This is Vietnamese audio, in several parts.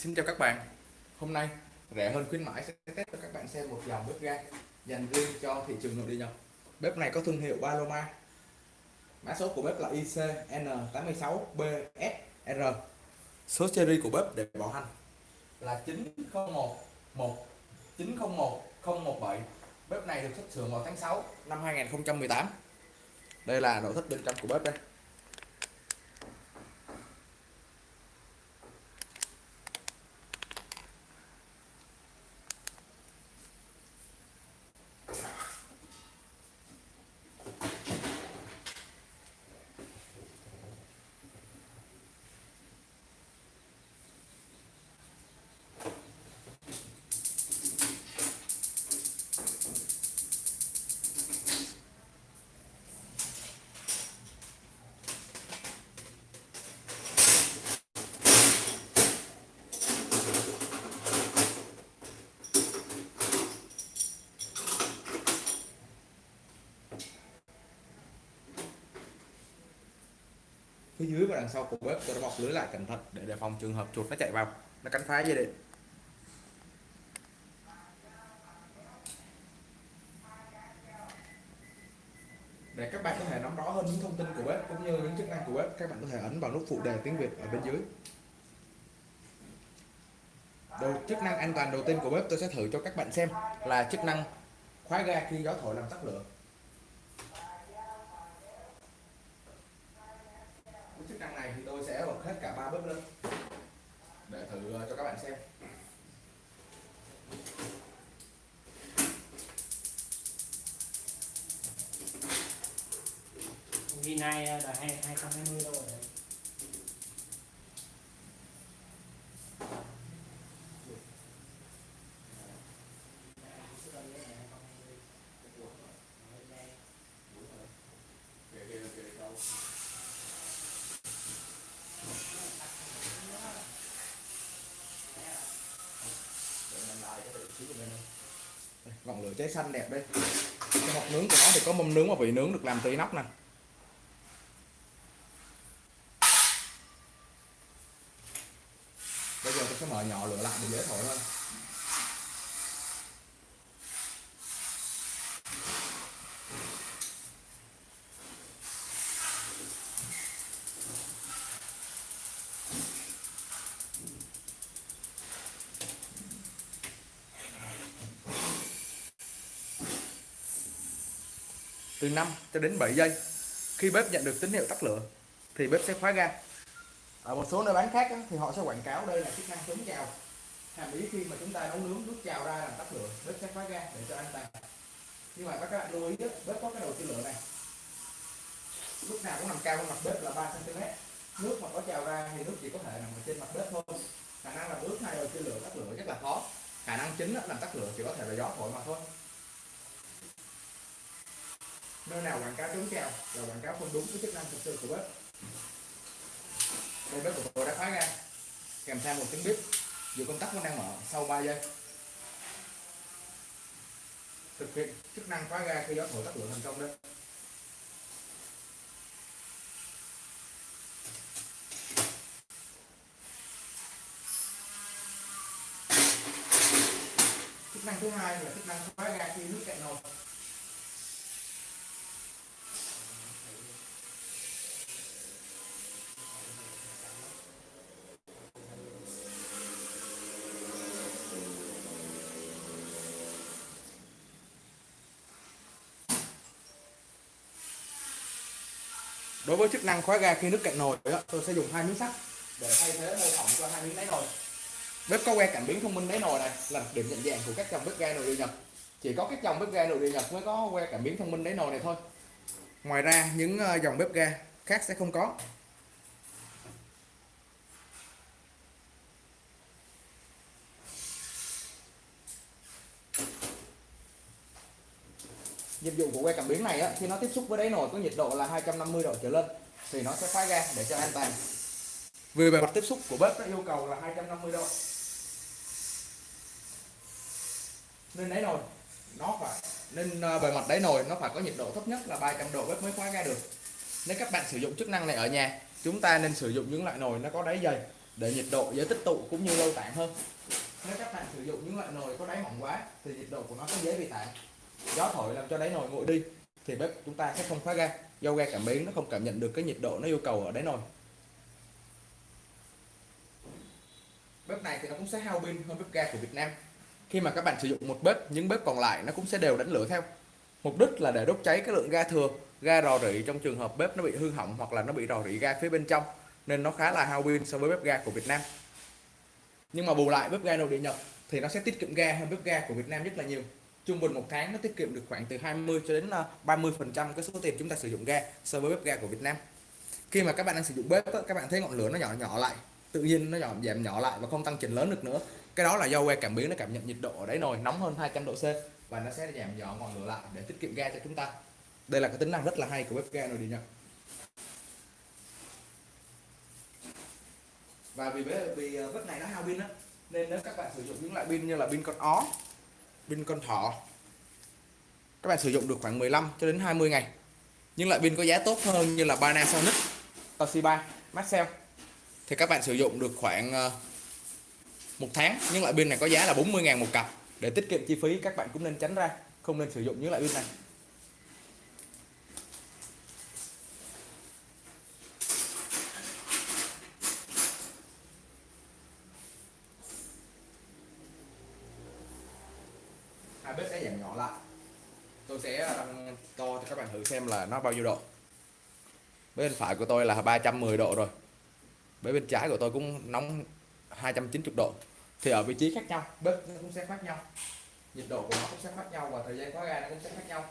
Xin chào các bạn. Hôm nay, rẻ hơn khuyến mãi sẽ test cho các bạn xem một dòng bếp ga dành riêng cho thị trường nội địa nhập Bếp này có thương hiệu Paloma. Mã số của bếp là ICN86BSR Số series của bếp để bảo hành là 901 1 901 017 Bếp này được xuất xưởng vào tháng 6 năm 2018 Đây là nội thất bên trong của bếp đây. Dưới và đằng sau của bếp, tôi đã bọc lưới lại cẩn thận để đề phòng trường hợp chuột nó chạy vào. Nó cắn phá dây điện. Để các bạn có thể nắm rõ hơn những thông tin của bếp cũng như những chức năng của bếp, các bạn có thể ấn vào nút phụ đề tiếng Việt ở bên dưới. Đầu, chức năng an toàn đầu tiên của bếp tôi sẽ thử cho các bạn xem là chức năng khóa ga khi gió thổi làm tắt lửa chức năng này thì tôi sẽ bật hết cả ba bếp lên để thử ờ, cho các bạn xem ghi nay ờ, là hai hai không hai mươi đâu rồi đấy. ngọn lửa cháy xanh đẹp đây cái hộp nướng của nó thì có mâm nướng và vị nướng được làm từ inox nè bây giờ tôi sẽ mở nhỏ lửa lại để dễ thổi hơn. Từ 5 cho đến 7 giây, khi bếp nhận được tín hiệu tắt lửa, thì bếp sẽ khóa ga ở một số nơi bán khác á, thì họ sẽ quảng cáo đây là chức năng chống trào hàm ý khi mà chúng ta nấu nướng nước trào ra làm tắt lửa bếp sẽ khóa ga để cho an toàn nhưng mà các bạn lưu ý bếp có cái đầu chia lửa này. Lúc nào cũng nằm cao hơn mặt bếp là 3 cm nước mà có trào ra thì nước chỉ có thể nằm ở trên mặt bếp thôi. Khả năng là nước hai đầu chia lửa tắt lửa rất là khó. Khả năng chính là làm tắt lửa chỉ có thể là gió thổi mà thôi. Nơi nào quảng cáo chống trào là quảng cáo không đúng với chức năng thực sự của bếp đây bếp của tôi đã khóa ra kèm theo một tiếng bếp dù công tắc vẫn đang mở sau 3 giây thực hiện chức năng khóa ga khi gió thổi tắt lửa thành công đấy. chức năng thứ hai là chức năng khóa ga khi nước cạn nồi với chức năng khóa ga khi nước cạn nồi tôi sẽ dùng hai miếng sắt để thay thế mô phỏng cho hai miếng đáy nồi. Bếp có que cảm biến thông minh đáy nồi này là điểm nhận dạng của các dòng bếp ga nội địa nhật. Chỉ có các dòng bếp ga nội địa nhật mới có que cảm biến thông minh đáy nồi này thôi. Ngoài ra, những ờ, dòng bếp ga khác sẽ không có. Nhiệm vụ của que cảm biến này á, khi nó tiếp xúc với đáy nồi có nhiệt độ là 250 độ trở lên thì nó sẽ khóa ga để cho an toàn. Vì bề mặt tiếp xúc của bếp nó yêu cầu là 250 độ. Nên đáy nồi nó phải nên ờ, bề mặt đáy nồi nó phải có nhiệt độ thấp nhất là 300 độ bếp mới khóa ga được. Nếu các bạn sử dụng chức năng này ở nhà chúng ta nên sử dụng những loại nồi nó có đáy dày để nhiệt độ dễ tích tụ cũng như lâu tản hơn. Nếu các bạn sử dụng những loại nồi có đáy mỏng quá thì nhiệt độ của nó sẽ dễ bị tản gió thổi làm cho đáy nồi nguội đi, thì bếp chúng ta sẽ không khóa ga. Do ga cảm biến nó không cảm nhận được cái nhiệt độ nó yêu cầu ở đáy nồi. Bếp này thì nó cũng sẽ hao pin hơn bếp ga của Việt Nam. Khi mà các bạn sử dụng một bếp, những bếp còn lại nó cũng sẽ đều đánh lửa theo. Mục đích là để đốt cháy cái lượng ga thừa, ga rò rỉ trong trường hợp bếp nó bị hư hỏng hoặc là nó bị rò rỉ ga phía bên trong, nên nó khá là hao pin so với bếp ga của Việt Nam. Nhưng mà bù lại, bếp ga nội địa Nhật thì nó sẽ tiết kiệm ga hơn bếp ga của Việt Nam rất là nhiều trung bình một tháng nó tiết kiệm được khoảng từ 20 cho đến ờ, 30 phần trăm cái số tiền chúng ta sử dụng ga so với bếp ga của Việt Nam. Khi mà các bạn đang sử dụng bếp các bạn thấy ngọn lửa nó nhỏ nhỏ lại, tự nhiên nó nhỏ, giảm nhỏ lại và không tăng chỉnh lớn được nữa. Cái đó là do que cảm biến nó cảm nhận nhiệt độ ở đấy nồi nóng hơn 200 độ C và nó sẽ giảm nhỏ ngọn lửa lại để tiết kiệm ga cho chúng ta. Đây là cái tính năng rất là hay của bếp ga nồi điện Nhật và vì vì ờ, bếp này nó hao pin á, nên nếu các bạn sử dụng những loại pin như là pin con ó pin con thỏ. Các bạn sử dụng được khoảng 15 cho đến 20 ngày. Nhưng loại pin có giá tốt hơn như là Panasonic Toshiba Maxell. Thì các bạn sử dụng được khoảng ờ, một tháng, Nhưng loại pin này có giá là 40.000 một cặp. Để tiết kiệm chi phí, các bạn cũng nên tránh ra, không nên sử dụng những loại pin này hai bếp sẽ giảm nhỏ lại tôi sẽ à, tăng to cho các bạn thử xem là nó bao nhiêu độ. Bên phải của tôi là 310 độ rồi. Bên bên trái của tôi cũng nóng 290 độ. Thì ở vị trí khác nhau bếp nó cũng sẽ khác nhau nhiệt độ của nó cũng sẽ khác nhau và thời gian khóa ga nó cũng sẽ khác nhau.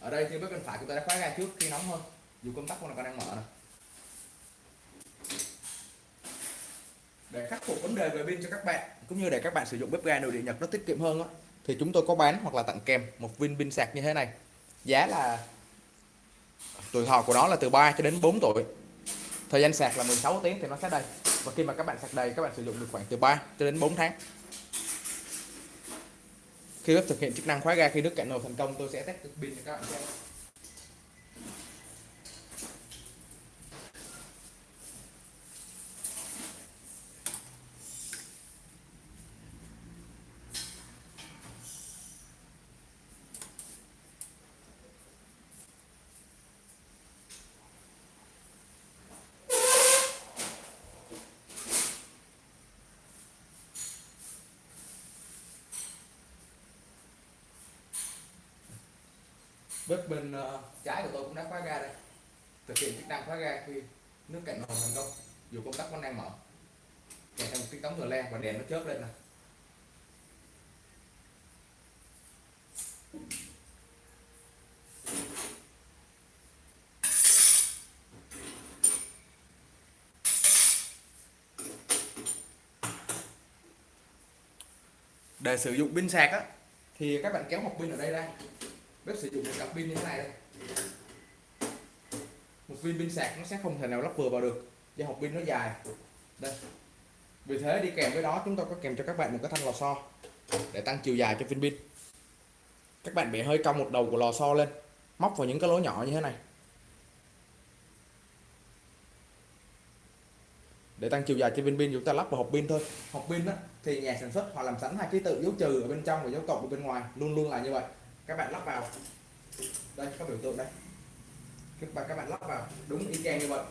Ở đây thì bếp bên phải của tôi đã khóa ga trước khi nóng hơn dù công tắc của nó còn đang mở này để khắc phục vấn đề về pin cho các bạn cũng như để các bạn sử dụng bếp ga nội địa nhật nó tiết kiệm hơn đó, thì chúng tôi có bán hoặc là tặng kèm một viên pin sạc như thế này. Giá là tuổi thọ của nó là từ 3 cho đến 4 tuổi. Thời gian sạc là 16 tiếng thì nó sẽ đầy. Và khi mà các bạn sạc đầy, các bạn sử dụng được khoảng từ 3 cho đến 4 tháng. Khi bếp thực hiện chức năng khóa ga, khi nước cạn nồi thành công, tôi sẽ test pin cho các bạn xem. Bếp bên uh, trái của tôi cũng đã khóa ga đây. Thực hiện chức năng khóa ga khi nước cạn nồi thành công dù công tắc vẫn đang mở. Kèm theo một tiếng tống rờ le và đèn nó chớp lên này để sử dụng pin sạc á thì các bạn kéo hộp pin ở đây ra bếp sử dụng một cặp pin như thế này đây. Một viên pin sạc nó sẽ không thể nào lắp vừa vào được do hộp pin nó dài. Đây. Vì thế đi kèm với đó chúng tôi có kèm cho các bạn một cái thanh lò xo để tăng chiều dài cho viên pin. Các bạn bị hơi cong một đầu của lò xo lên móc vào những cái lỗ nhỏ như thế này. Để tăng chiều dài cho viên pin chúng ta lắp vào hộp pin thôi. Hộp pin đó, thì nhà sản xuất họ làm sẵn hai ký tự dấu trừ ở bên trong và dấu cộng ở bên ngoài luôn luôn là như vậy các bạn lắp vào. Đây có biểu tượng đây. Các bạn các bạn lắp vào. Đúng y chang như vậy.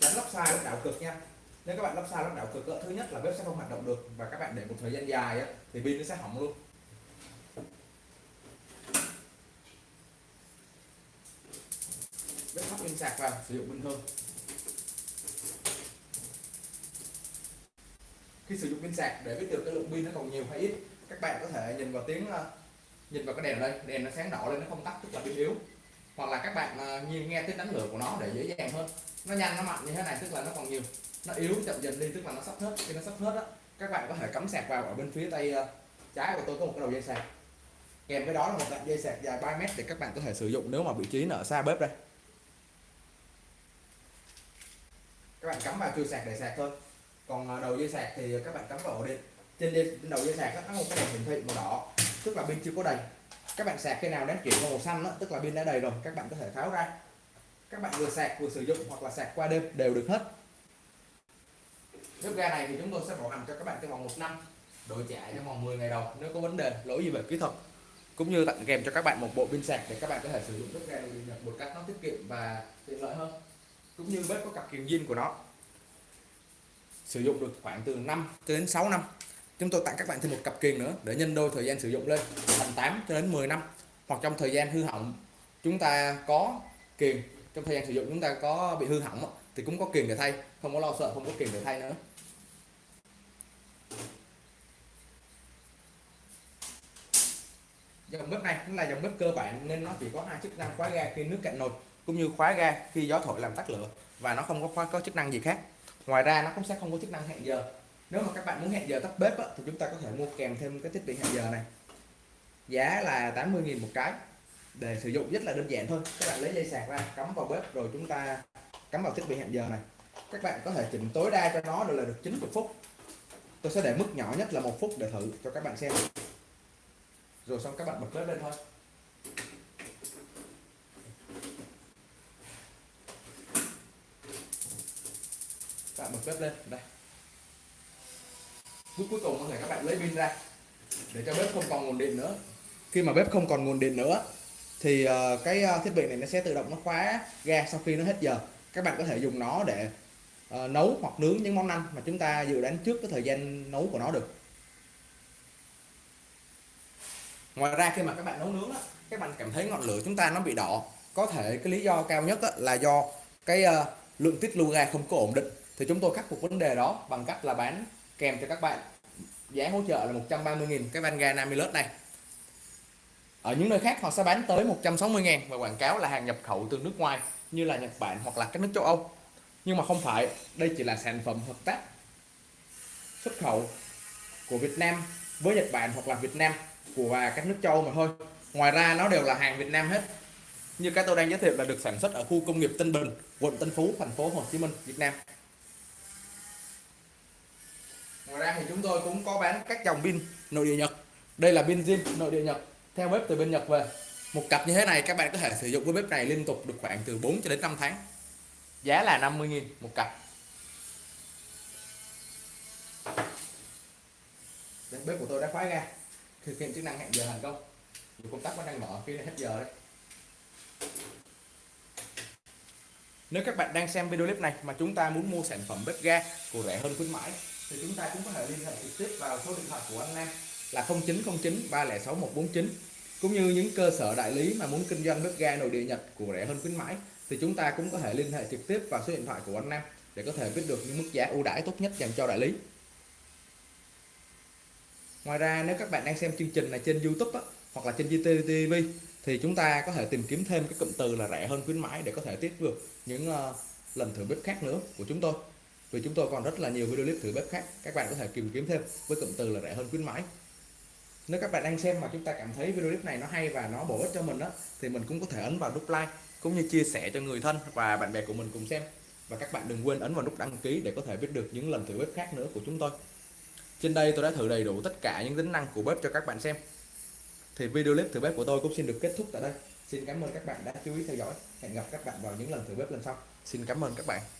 Tránh lắp sai lắp đảo cực nha. Nếu các bạn lắp sai lắp đảo cực thứ nhất là bếp sẽ không hoạt động được. Và các bạn để một thời gian dài á, thì pin nó sẽ hỏng luôn. Bếp thắp pin sạc vào sử dụng bình thường. Khi sử dụng pin sạc để biết được cái lượng pin nó còn nhiều hay ít các bạn có thể nhìn vào tiếng à, nhìn vào cái đèn ở đây đèn nó sáng đỏ lên nó không tắt tức là pin yếu. Hoặc là các bạn à, uh, nhìn nghe tiếng đánh lửa của nó để dễ dàng hơn. Nó nhanh nó mạnh như thế này tức là nó còn nhiều. Nó yếu chậm dần đi tức là nó sắp hết. Khi nó sắp hết á các bạn có thể cắm sạc vào ở bên phía tay uh, trái của tôi có một cái đầu dây sạc. Kèm với đó là một đoạn dây sạc dài 3 mét để các bạn có thể sử dụng nếu mà vị trí nó ở xa bếp đây. Các bạn cắm vào chui sạc để sạc thôi. Còn à, đầu dây sạc thì các bạn cắm vào ổ điện. Trên, trên đầu dây sạc nó có một cái đèn hiển thị màu đỏ tức là pin chưa có đầy. Các bạn sạc khi nào đến chuyển màu xanh đó, tức là pin đã đầy rồi các bạn có thể tháo ra. Các bạn vừa sạc vừa sử dụng hoặc là sạc qua đêm đều được hết. Bếp ga này thì chúng tôi sẽ bảo hành cho các bạn trong vòng một năm đổi trả trong vòng 10 ngày đầu nếu có vấn đề lỗi gì về kỹ thuật. Cũng như tặng kèm cho các bạn một bộ pin sạc để các bạn có thể sử dụng bếp ga này một cách nó tiết kiệm và tiện lợi hơn cũng như bếp có cặp kiềm zin của nó. Sử dụng được khoảng từ 5 đến 6 năm chúng tôi tặng các bạn thêm một cặp kiềng nữa, để nhân đôi thời gian sử dụng lên, thành 8 cho đến 10 năm. Hoặc trong thời gian hư hỏng, chúng ta có kiềng trong thời gian sử dụng chúng ta có bị hư hỏng thì cũng có kiềng để thay. Không có lo sợ, không có kiềng để thay nữa. Dòng bếp này cũng là dòng bếp cơ bản, nên nó chỉ có hai chức năng khóa ga khi nước cạn nồi, cũng như khóa ga khi gió thổi làm tắt lửa, và nó không có khóa có chức năng gì khác. Ngoài ra, nó cũng sẽ không có chức năng hẹn giờ nếu mà các bạn muốn hẹn giờ tắt bếp á, thì chúng ta có thể mua kèm thêm cái thiết bị hẹn giờ này. Giá là 80.000 một cái để sử dụng rất là đơn giản thôi. Các bạn lấy dây sạc ra cắm vào bếp rồi chúng ta cắm vào thiết bị hẹn giờ này. Các bạn có thể chỉnh tối đa cho nó được là được 90 phút. Tôi sẽ để mức nhỏ nhất là một phút để thử cho các bạn xem. Rồi xong các bạn bật bếp lên thôi. Các bạn bật bếp lên đây phút cuối cùng có thể các bạn lấy pin ra để cho bếp không còn nguồn điện nữa. Khi mà bếp không còn nguồn điện nữa thì ờ, cái ờ, thiết bị này nó sẽ tự động nó khóa ga sau khi nó hết giờ. Các bạn có thể dùng nó để ờ, nấu hoặc nướng những món ăn mà chúng ta dự đoán trước cái thời gian nấu của nó được. Ngoài ra khi mà các bạn nấu nướng á, các bạn cảm thấy ngọn lửa chúng ta nó bị đỏ. Có thể cái lý do cao nhất á, là do cái lượng tiết lưu ga không có ổn định. Thì chúng tôi khắc phục vấn đề đó bằng cách là bán kèm cho các bạn giá hỗ trợ là 130.000 cái van ga lớp này. Ở những nơi khác họ sẽ bán tới 160.000 và quảng cáo là hàng nhập khẩu từ nước ngoài như là Nhật Bản hoặc là các nước châu Âu. Nhưng mà không phải, đây chỉ là sản phẩm hợp tác xuất khẩu của Việt Nam với Nhật Bản hoặc là Việt Nam của và các nước châu Âu mà thôi. Ngoài ra, nó đều là hàng Việt Nam hết. Như cái tôi đang giới thiệu là được sản xuất ở khu công nghiệp Tân Bình, quận Tân Phú, thành phố Hồ Chí Minh, Việt Nam ngoài ra thì chúng tôi cũng có bán các dòng pin nội địa Nhật. Đây là pin zin nội địa Nhật theo bếp từ bên Nhật về. Một cặp như thế này các bạn có thể sử dụng với bếp này liên tục được khoảng từ 4 cho đến 5 tháng. Giá là 50.000 một cặp. Đây, bếp của tôi đã khóa ra. thực hiện chức năng hẹn giờ thành công. Dù công tắc vẫn đang mở khi hết giờ đấy. Nếu các bạn đang xem video clip này mà chúng ta muốn mua sản phẩm bếp ga của rẻ hơn khuyến mãi thì chúng ta cũng có thể liên hệ trực tiếp vào số điện thoại của anh Nam là 0909 306 149 cũng như những cơ sở đại lý mà muốn kinh doanh bếp ga nội địa Nhật của rẻ hơn khuyến mãi thì chúng ta cũng có thể liên hệ trực tiếp vào số điện thoại của anh Nam để có thể biết được những mức giá ưu đãi tốt nhất dành cho đại lý Ngoài ra nếu các bạn đang xem chương trình này trên YouTube á, hoặc là trên GTV thì chúng ta có thể tìm kiếm thêm cái cụm từ là rẻ hơn khuyến mãi để có thể tiếp được những uh, lần thử bếp khác nữa của chúng tôi. Vì chúng tôi còn rất là nhiều video clip thử bếp khác, các bạn có thể tìm kiếm thêm với cụm từ là rẻ hơn khuyến mãi. Nếu các bạn đang xem mà chúng ta cảm thấy video clip này nó hay và nó bổ ích cho mình đó thì mình cũng có thể ấn vào nút like cũng như chia sẻ cho người thân và bạn bè của mình cùng xem. Và các bạn đừng quên ấn vào nút đăng ký để có thể biết được những lần thử bếp khác nữa của chúng tôi. Trên đây tôi đã thử đầy đủ tất cả những tính năng của bếp cho các bạn xem. Thì video clip thử bếp của tôi cũng xin được kết thúc tại đây. Xin cảm ơn các bạn đã chú ý theo dõi. Hẹn gặp các bạn vào những lần thử bếp lần sau. Xin cảm ơn các bạn.